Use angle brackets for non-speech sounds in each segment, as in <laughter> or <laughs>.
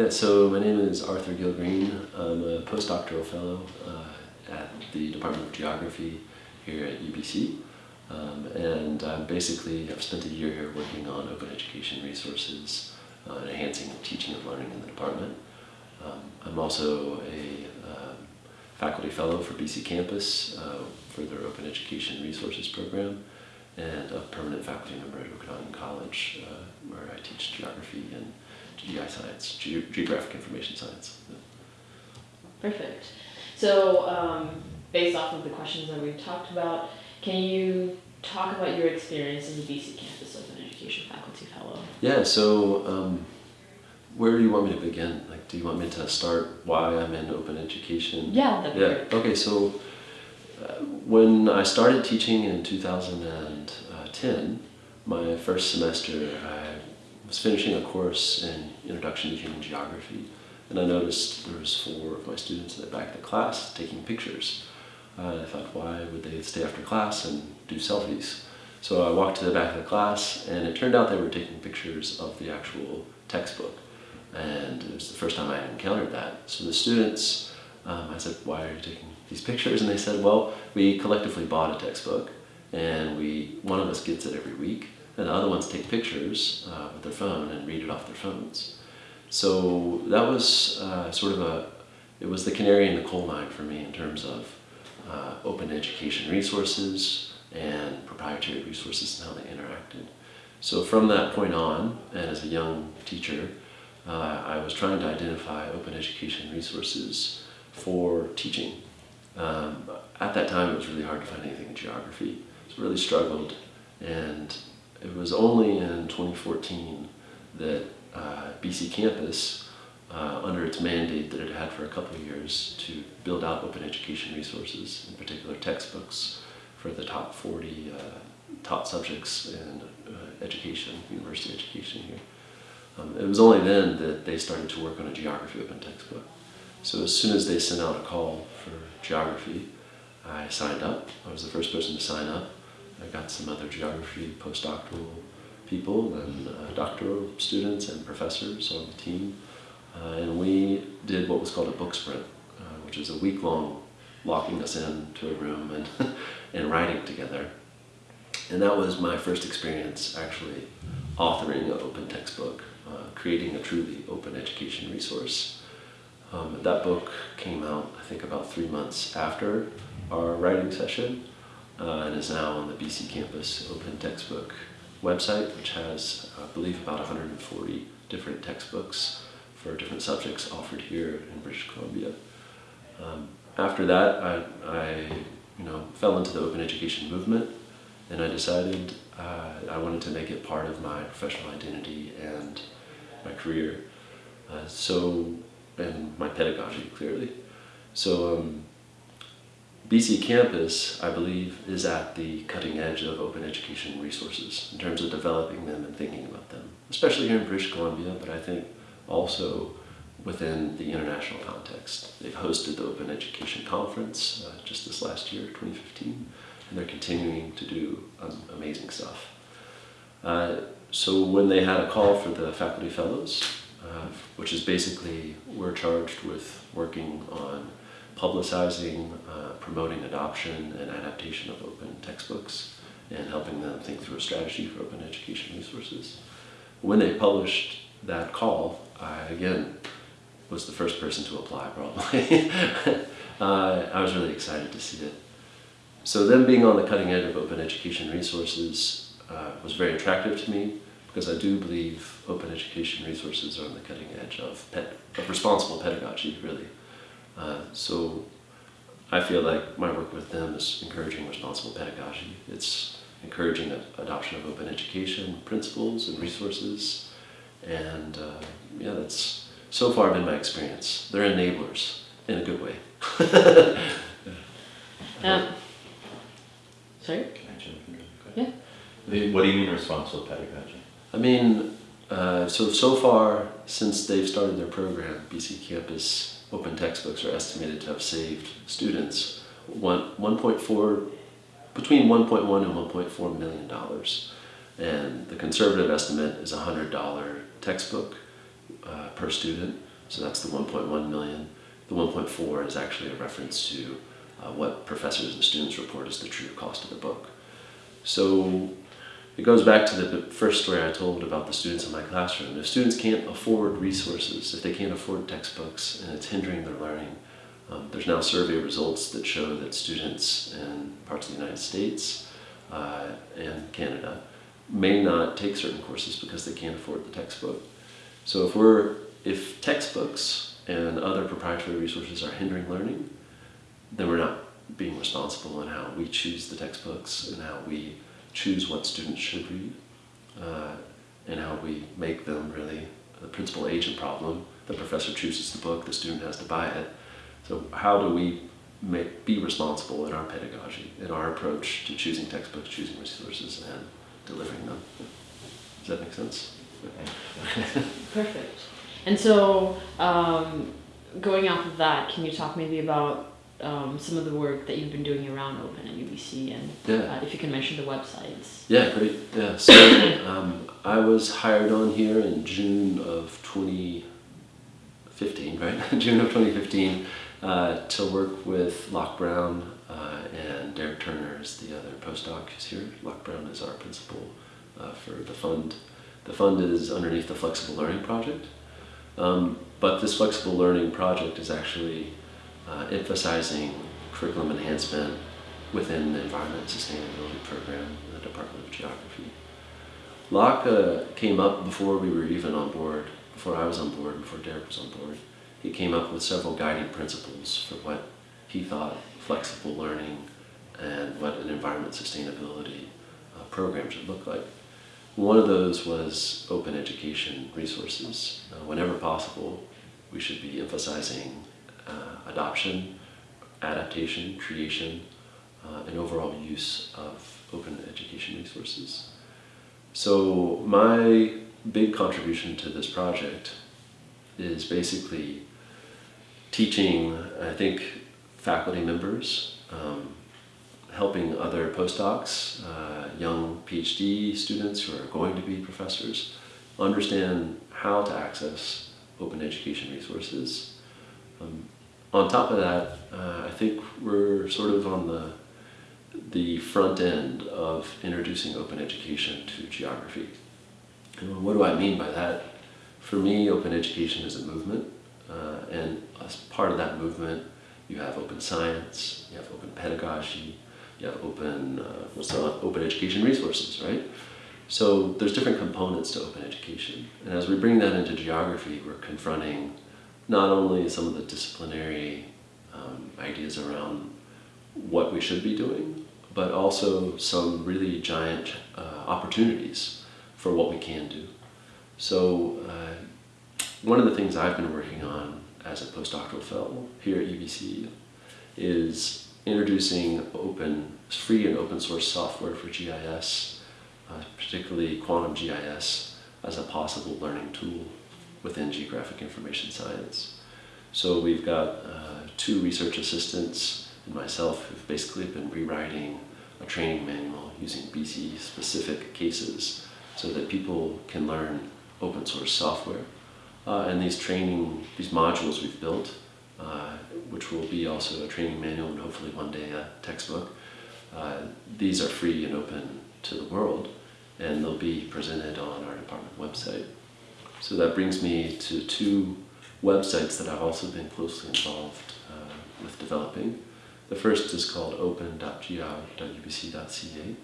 Yeah, so my name is Arthur Gill Green. I'm a postdoctoral fellow uh, at the Department of Geography here at UBC. Um, and I'm basically, I've spent a year here working on open education resources uh, and enhancing teaching and learning in the department. Um, I'm also a um, faculty fellow for BC Campus uh, for their open education resources program and a permanent faculty member at Okanagan College uh, where I teach geography and GI science, Ge geographic information science. Perfect. So, um, based off of the questions that we've talked about, can you talk about your experience as a BC Campus Open Education Faculty Fellow? Yeah, so um, where do you want me to begin? Like, do you want me to start why I'm in open education? Yeah, that'd be Yeah, great. okay, so uh, when I started teaching in 2010, my first semester, I was finishing a course in Introduction to Human Geography, and I noticed there was four of my students in the back of the class taking pictures. Uh, I thought, why would they stay after class and do selfies? So I walked to the back of the class, and it turned out they were taking pictures of the actual textbook. And it was the first time I had encountered that. So the students, um, I said, why are you taking these pictures? And they said, well, we collectively bought a textbook, and we one of us gets it every week, and the other ones take pictures uh, with their phone and read it off their phones. So that was uh, sort of a, it was the canary in the coal mine for me in terms of uh, open education resources and proprietary resources and how they interacted. So from that point on, and as a young teacher, uh, I was trying to identify open education resources for teaching. Um, at that time, it was really hard to find anything in geography. So really struggled, and it was only in 2014 that uh, BC Campus, uh, under its mandate that it had for a couple of years to build out open education resources, in particular textbooks for the top 40 uh, taught subjects in uh, education, university education here. Um, it was only then that they started to work on a geography open textbook. So as soon as they sent out a call for geography, I signed up. I was the first person to sign up. I got some other geography postdoctoral people and uh, doctoral students and professors on the team. Uh, and we did what was called a book sprint, uh, which is a week long locking us into a room and, <laughs> and writing together. And that was my first experience actually authoring an open textbook, uh, creating a truly open education resource. Um, that book came out, I think, about three months after our writing session uh, and is now on the BC Campus Open Textbook website, which has, I believe, about 140 different textbooks for different subjects offered here in British Columbia. Um, after that, I, I, you know, fell into the open education movement, and I decided uh, I wanted to make it part of my professional identity and my career. Uh, so, and my pedagogy, clearly. So, um, BC Campus, I believe, is at the cutting edge of open education resources in terms of developing them and thinking about them, especially here in British Columbia, but I think also within the international context. They've hosted the Open Education Conference uh, just this last year, 2015, and they're continuing to do um, amazing stuff. Uh, so when they had a call for the faculty fellows, uh, which is basically we're charged with working on publicizing, uh, promoting adoption and adaptation of open textbooks, and helping them think through a strategy for open education resources. When they published that call, I again was the first person to apply probably. <laughs> uh, I was really excited to see it. So them being on the cutting edge of open education resources uh, was very attractive to me because I do believe open education resources are on the cutting edge of, of responsible pedagogy, really. Uh, so I feel like my work with them is encouraging responsible pedagogy. It's encouraging adoption of open education principles and resources. And uh, yeah, that's so far been my experience. They're enablers in a good way. <laughs> Um, sorry? Can I jump in really quick? Yeah. What do you mean responsible pedagogy? I mean, uh, so so far since they've started their program, BC Campus open textbooks are estimated to have saved students one 1.4 between 1.1 and 1.4 million dollars, and the conservative estimate is a hundred dollar textbook uh, per student. So that's the 1.1 million. The 1.4 is actually a reference to uh, what professors and students report as the true cost of the book. So it goes back to the first story I told about the students in my classroom. If students can't afford resources, if they can't afford textbooks and it's hindering their learning, um, there's now survey results that show that students in parts of the United States uh, and Canada may not take certain courses because they can't afford the textbook. So if we're if textbooks and other proprietary resources are hindering learning, then we're not being responsible in how we choose the textbooks and how we choose what students should read uh, and how we make them really the principal agent problem. The professor chooses the book, the student has to buy it. So how do we make, be responsible in our pedagogy, in our approach to choosing textbooks, choosing resources, and delivering them? Does that make sense? Perfect. And so, um, going off of that, can you talk maybe about um, some of the work that you've been doing around Open at UBC, and Yeah. uh, if you can mention the websites. Yeah, great. Yeah, so <coughs> um, I was hired on here in June of 2015, right? <laughs> June of 2015 uh, to work with Locke Brown uh, and Derek Turner is the other postdoc who's here. Locke Brown is our principal uh, for the fund. The fund is underneath the Flexible Learning Project. Um, but this Flexible Learning Project is actually uh, emphasizing curriculum enhancement within the Environment Sustainability Program in the Department of Geography. Locke came up before we were even on board, before I was on board, before Derek was on board. He came up with several guiding principles for what he thought flexible learning and what an environment sustainability uh, program should look like. One of those was open education resources. Uh, whenever possible, we should be emphasizing adoption, adaptation, creation, uh, and overall use of open education resources. So my big contribution to this project is basically teaching, I think, faculty members, um, helping other postdocs, uh, young PhD students who are going to be professors, understand how to access open education resources. Um, on top of that, uh, I think we're sort of on the the front end of introducing open education to geography. And what do I mean by that? For me, open education is a movement, uh, and as part of that movement, you have open science, you have open pedagogy, you have open uh, what's the open education resources, right? So there's different components to open education, and as we bring that into geography, we're confronting not only some of the disciplinary um, ideas around what we should be doing, but also some really giant uh, opportunities for what we can do. So uh, one of the things I've been working on as a postdoctoral fellow here at UBC is introducing open, free and open source software for GIS, uh, particularly quantum GIS, as a possible learning tool within geographic information science. So we've got uh, two research assistants and myself who've basically been rewriting a training manual using BC specific cases so that people can learn open source software. Uh, and these training, these modules we've built, uh, which will be also a training manual and hopefully one day a textbook, uh, these are free and open to the world and they'll be presented on our department website. So that brings me to two websites that I've also been closely involved uh, with developing. The first is called open.geog.ubc.ca.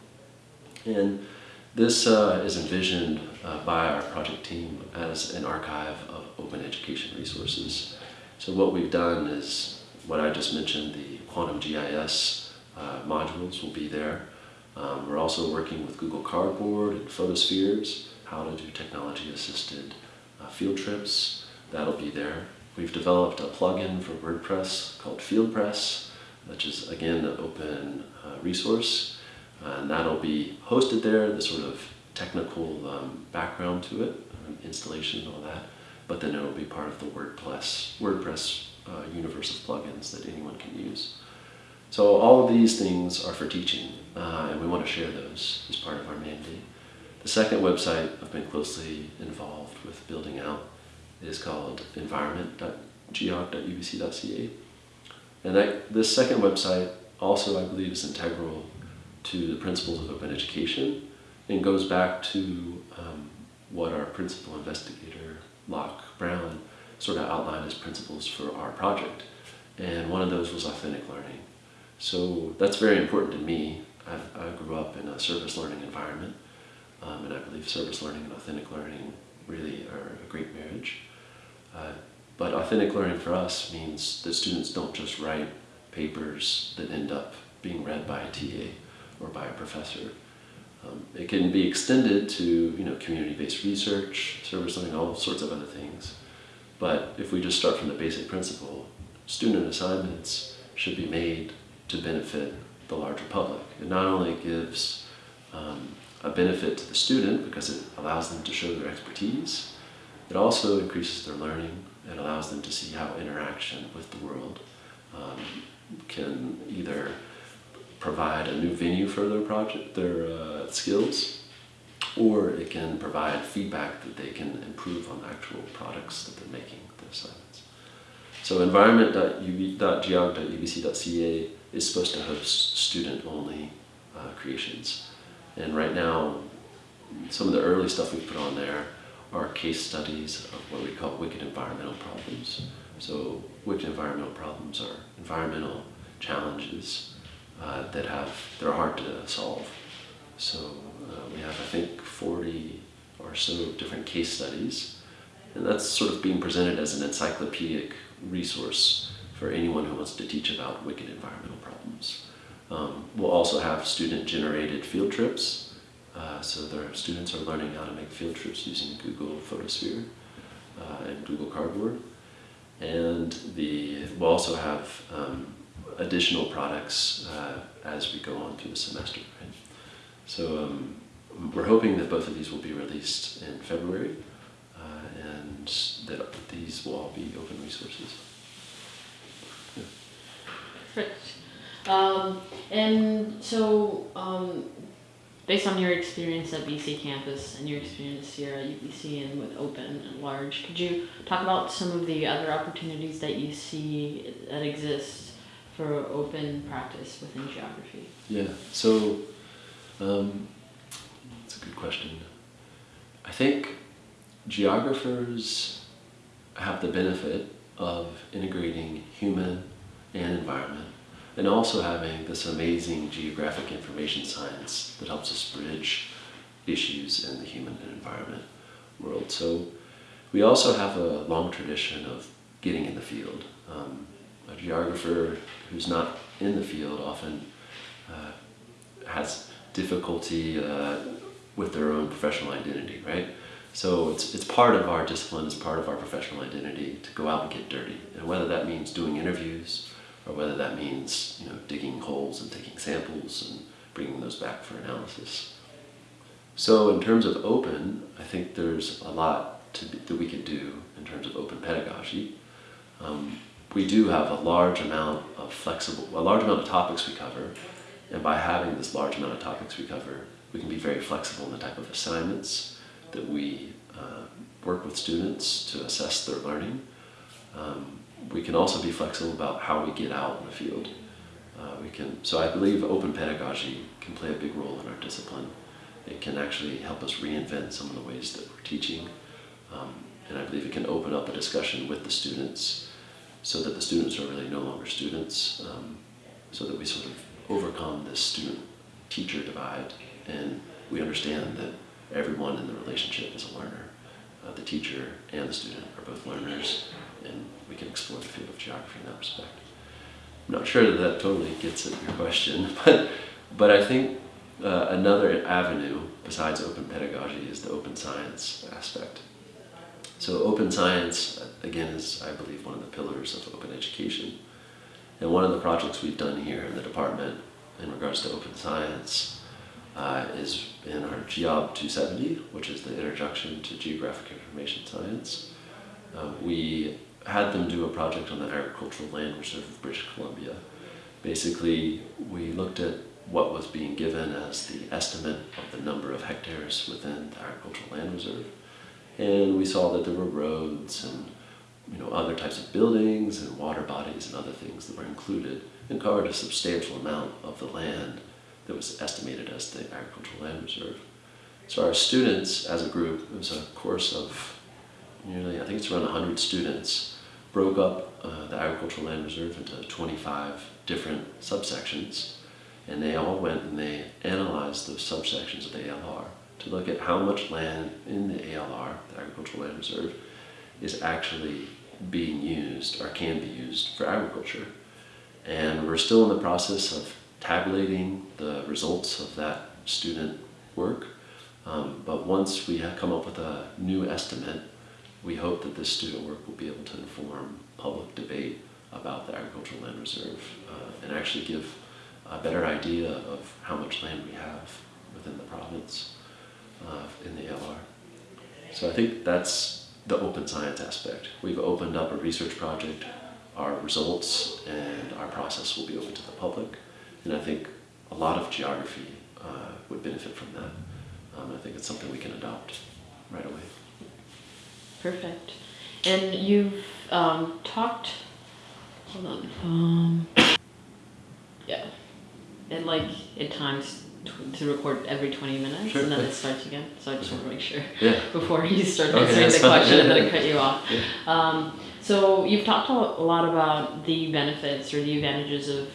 And this uh, is envisioned uh, by our project team as an archive of open education resources. So what we've done is what I just mentioned, the quantum GIS uh, modules will be there. Um, we're also working with Google Cardboard and Photospheres, how to do technology-assisted uh, field trips. That'll be there. We've developed a plugin for WordPress called FieldPress, which is again an open uh, resource, and that'll be hosted there. The sort of technical um, background to it, um, installation, and all that, but then it'll be part of the WordPress WordPress uh, universe of plugins that anyone can use. So all of these things are for teaching, uh, and we want to share those as part of our mandate. The second website I've been closely involved with building out is called environment.geog.ubc.ca. And that, this second website also, I believe, is integral to the principles of open education and goes back to um, what our principal investigator, Locke Brown, sort of outlined as principles for our project. And one of those was authentic learning. So that's very important to me. I've, I grew up in a service learning environment, um, and I believe service learning and authentic learning really are a great marriage. Uh, but authentic learning for us means that students don't just write papers that end up being read by a TA or by a professor. Um, it can be extended to you know community-based research, service learning, all sorts of other things. But if we just start from the basic principle, student assignments should be made to benefit the larger public. It not only gives um, a benefit to the student because it allows them to show their expertise, it also increases their learning. It allows them to see how interaction with the world um, can either provide a new venue for their project, their uh, skills, or it can provide feedback that they can improve on actual products that they're making, the assignments. So environment.geog.ubc.ca is supposed to host student-only uh, creations. And right now, some of the early stuff we put on there are case studies of what we call wicked environmental problems. So wicked environmental problems are environmental challenges uh, that have, they're hard to solve. So uh, we have, I think, 40 or so different case studies. And that's sort of being presented as an encyclopedic resource for anyone who wants to teach about wicked environmental problems. Um, we'll also have student-generated field trips. Uh, so their students are learning how to make field trips using Google Photosphere uh, and Google Cardboard. And the, we'll also have um, additional products uh, as we go on through the semester. Right? So um, we're hoping that both of these will be released in February uh, and that these will all be open resources. Yeah. Perfect. Um, and so, um, based on your experience at BC campus and your experience here at UBC and with Open and large, could you talk about some of the other opportunities that you see that exist for open practice within geography? Yeah, so um, that's a good question. I think geographers have the benefit of integrating human and environment and also having this amazing geographic information science that helps us bridge issues in the human and environment world. So we also have a long tradition of getting in the field. Um, a geographer who's not in the field often uh, has difficulty uh, with their own professional identity, right? So it's, it's part of our discipline, it's part of our professional identity to go out and get dirty. And whether that means doing interviews or whether that means you know, digging holes and taking samples and bringing those back for analysis. So in terms of open, I think there's a lot to, that we could do in terms of open pedagogy. Um, we do have a large amount of flexible, a large amount of topics we cover, and by having this large amount of topics we cover, we can be very flexible in the type of assignments that we uh, work with students to assess their learning. Um, we can also be flexible about how we get out in the field. Uh, we can, so I believe open pedagogy can play a big role in our discipline. It can actually help us reinvent some of the ways that we're teaching. Um, and I believe it can open up a discussion with the students so that the students are really no longer students, um, so that we sort of overcome this student-teacher divide and we understand that everyone in the relationship is a learner. Uh, the teacher and the student are both learners and we can explore the field of geography in that respect. I'm not sure that that totally gets at your question, <laughs> but, but I think uh, another avenue besides open pedagogy is the open science aspect. So open science, again, is, I believe, one of the pillars of open education. And one of the projects we've done here in the department in regards to open science uh, is in our GEOB 270, which is the Introduction to Geographic Information Science. Uh, we had them do a project on the agricultural land reserve of British Columbia. Basically, we looked at what was being given as the estimate of the number of hectares within the agricultural land reserve, And we saw that there were roads and you know other types of buildings and water bodies and other things that were included and covered a substantial amount of the land that was estimated as the agricultural land reserve. So our students, as a group, it was a course of nearly, I think it's around 100 students, broke up uh, the agricultural land reserve into 25 different subsections, and they all went and they analyzed those subsections of the ALR to look at how much land in the ALR, the agricultural land reserve, is actually being used or can be used for agriculture. And we're still in the process of tabulating the results of that student work. Um, but once we have come up with a new estimate, we hope that this student work will be able to inform public debate about the agricultural land reserve uh, and actually give a better idea of how much land we have within the province uh, in the ALR. So I think that's the open science aspect. We've opened up a research project. Our results and our process will be open to the public. And I think a lot of geography uh, would benefit from that. Um, I think it's something we can adopt right away. Perfect. And you've um, talked. Hold on. Um, yeah. And like at times to record every 20 minutes Sure, and then yeah. it starts again. So I just want to make sure Yeah. <laughs> before you start Okay, answering the fine. question and then I cut you off. Yeah. Um, so you've talked a lot about the benefits or the advantages of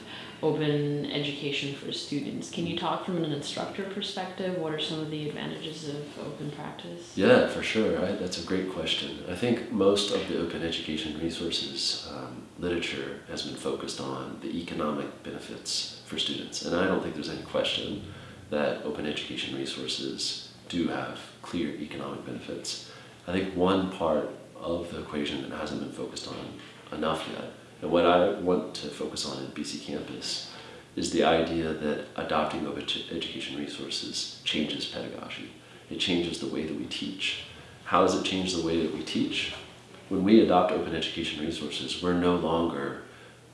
open education for students. Can you talk from an instructor perspective? What are some of the advantages of open practice? Yeah, for sure. Right? That's a great question. I think most of the open education resources um, literature has been focused on the economic benefits for students. And I don't think there's any question that open education resources do have clear economic benefits. I think one part of the equation that hasn't been focused on enough yet, and what I want to focus on in BC Campus, is the idea that adopting open education resources changes pedagogy. It changes the way that we teach. How does it change the way that we teach? When we adopt open education resources, we're no longer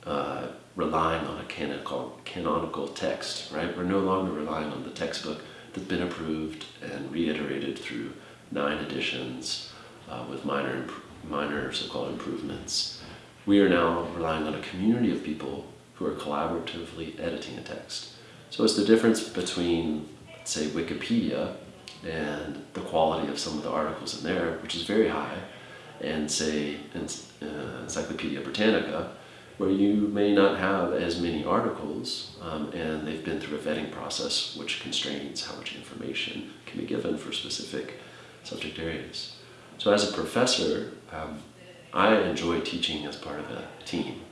uh, relying on a canonical, canonical text, right? We're no longer relying on the textbook that's been approved and reiterated through nine editions uh, with minor, minor so-called improvements. We are now relying on a community of people who are collaboratively editing a text. So it's the difference between, say, Wikipedia and the quality of some of the articles in there, which is very high, and say, uh, Encyclopedia Britannica, where you may not have as many articles, um, and they've been through a vetting process which constrains how much information can be given for specific subject areas. So, as a professor, um, I enjoy teaching as part of a team.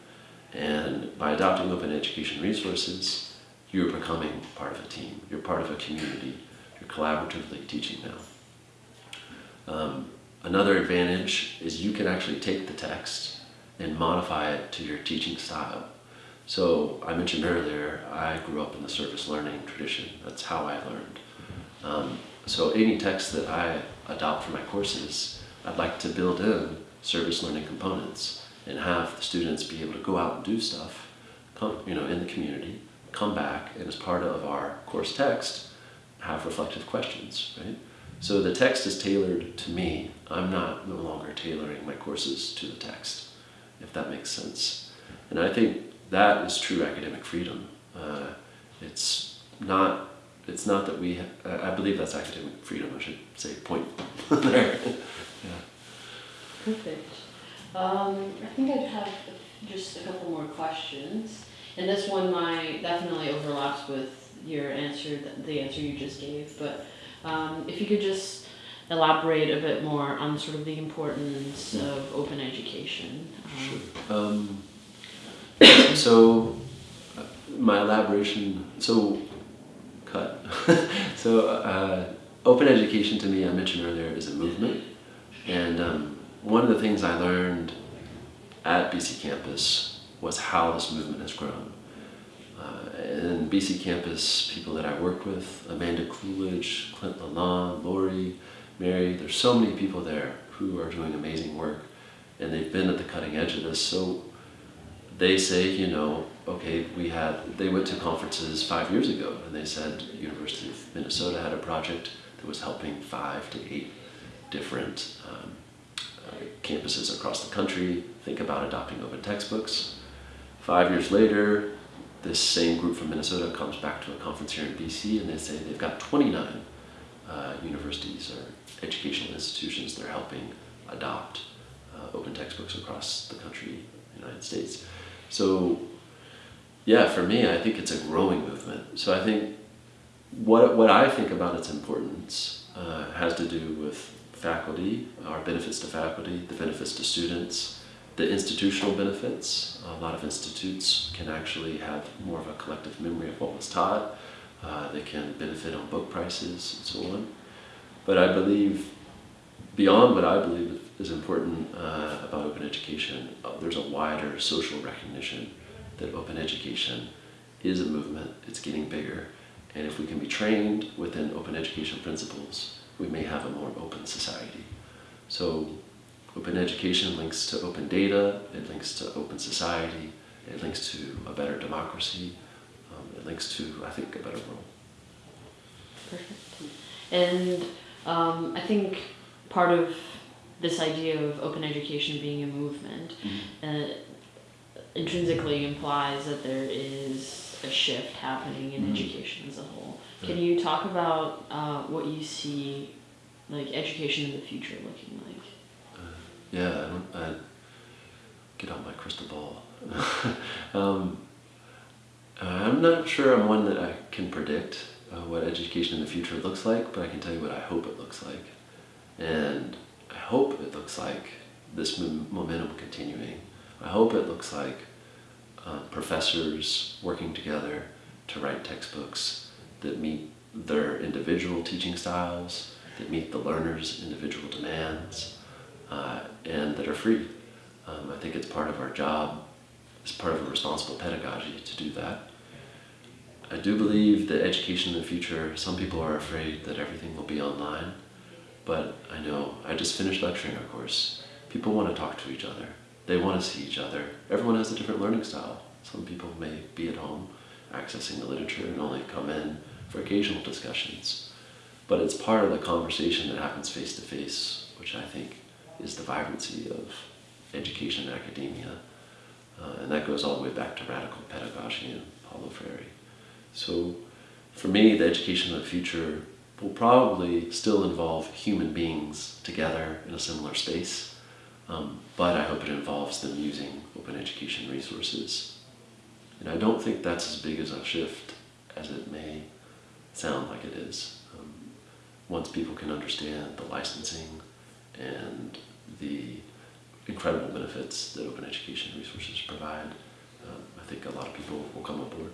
And by adopting open education resources, you're becoming part of a team. You're part of a community. You're collaboratively teaching now. Um, another advantage is you can actually take the text and modify it to your teaching style. So I mentioned earlier, I grew up in the service learning tradition. That's how I learned. Um, so any text that I adopt for my courses, I'd like to build in service learning components and have the students be able to go out and do stuff, come, you know, in the community, come back, and as part of our course text, have reflective questions, right? So the text is tailored to me. I'm not no longer tailoring my courses to the text, if that makes sense. And I think that is true academic freedom. Uh, it's not. It's not that we. I I believe that's academic freedom. I should say point <laughs> there. yeah. Perfect. Um, I think I'd have just a couple more questions. And this one my definitely overlaps with your answer, the answer you just gave. But um, if you could just elaborate a bit more on sort of the importance of open education. Um, Sure. Um, <coughs> so, my elaboration. So, cut. <laughs> so, uh, open education to me, I mentioned earlier, is a movement, and um, one of the things I learned at BC Campus was how this movement has grown. Uh, and BC Campus, people that I work with, Amanda Coolidge, Clint Lalonde, Lori, Mary, there's so many people there who are doing amazing work and they've been at the cutting edge of this. So they say, you know, okay, we had, they went to conferences five years ago and they said University of Minnesota had a project that was helping five to eight different um, campuses across the country think about adopting open textbooks. Five years later, this same group from Minnesota comes back to a conference here in BC and they say they've got 29 uh, universities or educational institutions they're helping adopt uh, open textbooks across the country, United States. So, yeah, for me, I think it's a growing movement. So I think what, what I think about its importance uh, has to do with faculty, our benefits to faculty, the benefits to students, the institutional benefits. A lot of institutes can actually have more of a collective memory of what was taught. Uh, they can benefit on book prices and so on. But I believe, beyond what I believe is important uh, about open education, uh, there's a wider social recognition that open education is a movement, it's getting bigger, and if we can be trained within open education principles, we may have a more open. So open education links to open data, it links to open society, it links to a better democracy, um, it links to, I think, a better world. Perfect. And um, I think part of this idea of open education being a movement uh, intrinsically implies that there is a shift happening in Mhm. education as a whole. Can you talk about uh, what you see, like education in the future looking like? Uh, yeah, I don't, I get out my crystal ball. <laughs> um, I'm not sure I'm one that I can predict uh, what education in the future looks like, but I can tell you what I hope it looks like. And I hope it looks like this mo- momentum continuing. I hope it looks like uh, professors working together to write textbooks that meet their individual teaching styles, that meet the learner's individual demands, uh, and that are free. Um, I think it's part of our job, it's part of a responsible pedagogy to do that. I do believe that education in the future, some people are afraid that everything will be online, but I know, I just finished lecturing a course. People want to talk to each other. They want to see each other. Everyone has a different learning style. Some people may be at home accessing the literature and only come in for occasional discussions. But it's part of the conversation that happens face to face, which I think is the vibrancy of education and academia. Uh, and that goes all the way back to radical pedagogy and Paulo Freire. So for me, the education of the future will probably still involve human beings together in a similar space, um, but I hope it involves them using open education resources. And I don't think that's as big as a shift as it may sound like it is. Once people can understand the licensing and the incredible benefits that open education resources provide, um, I think a lot of people will come on board.